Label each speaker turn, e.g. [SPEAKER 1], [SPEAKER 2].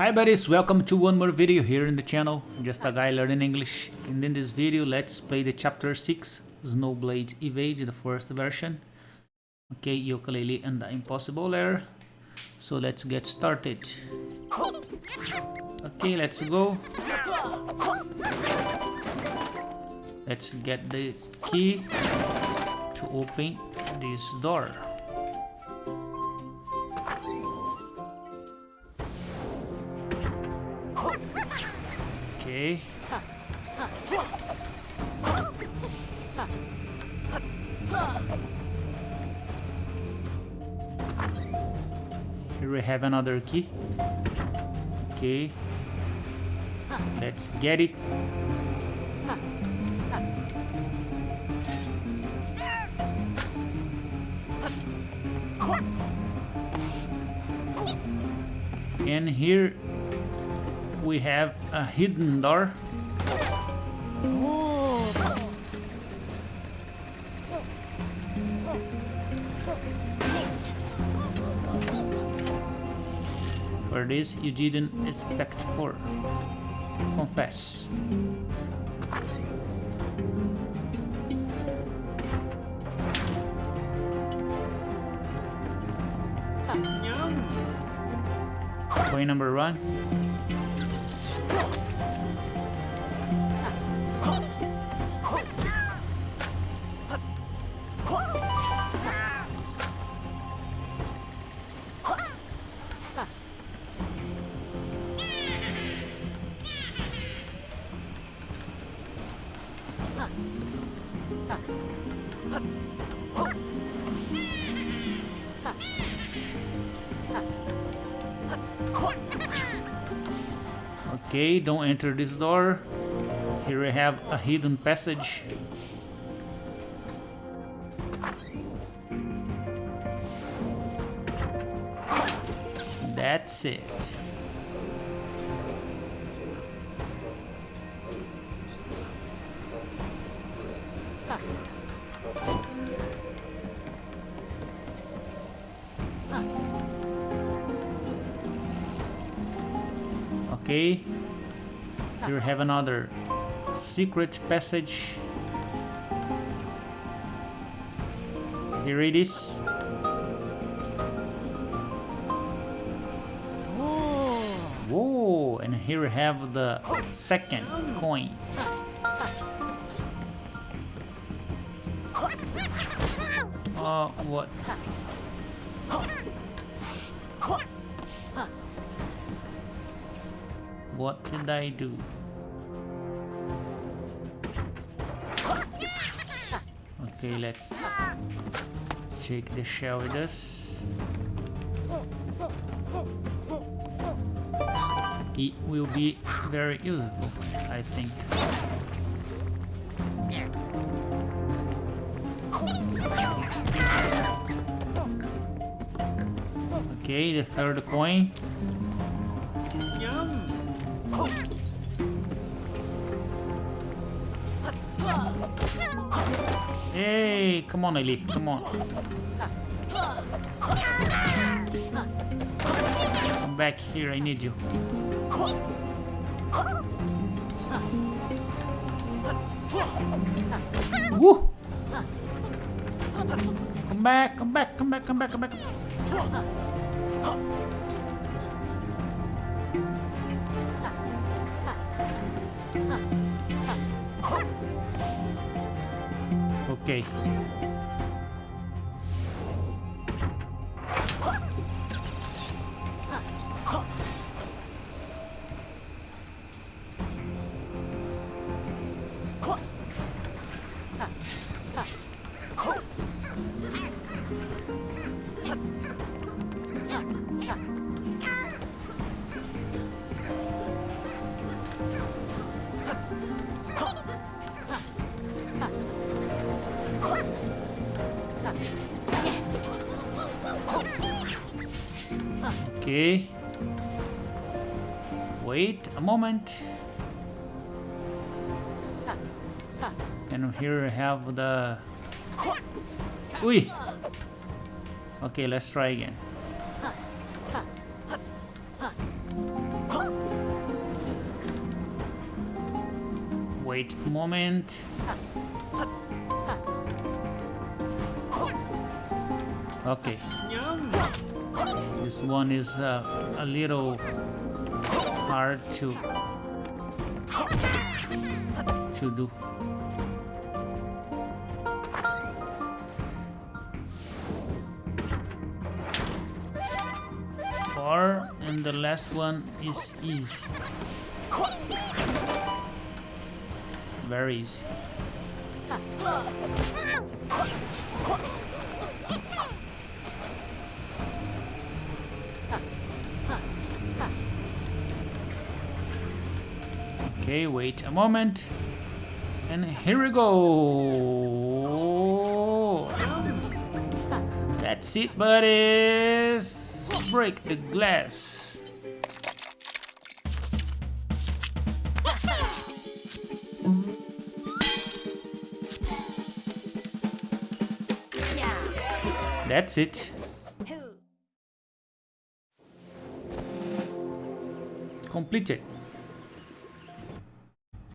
[SPEAKER 1] Hi buddies, welcome to one more video here in the channel, just a guy learning English. And in this video, let's play the chapter 6, Snowblade Evade, the first version. Okay, Yooka-Laylee and the Impossible Lair. So let's get started. Okay, let's go. Let's get the key to open this door. Here we have another key. Okay. Let's get it. And here we have a hidden door. For this you didn't expect for. Confess. Point number one. Ha! Okay, don't enter this door. Here we have a hidden passage. That's it. Okay. Here we have another secret passage. Here it is. Whoa! And here we have the second coin. Oh, what? What did I do? Okay, let's take the shell with us. It will be very useful, I think. Okay, the third coin. Hey, come on, Ellie, come on. Come back here, I need you. Woo! Come back, come back, come back, come back, come back. Okay. Okay. Wait a moment. And here we have the... Uy! Okay, let's try again. Wait a moment. Okay. This one is uh, a little hard to to do. Four and the last one is easy. Very easy. Okay, wait a moment. And here we go. That's it, buddies. Break the glass. That's it. Completed.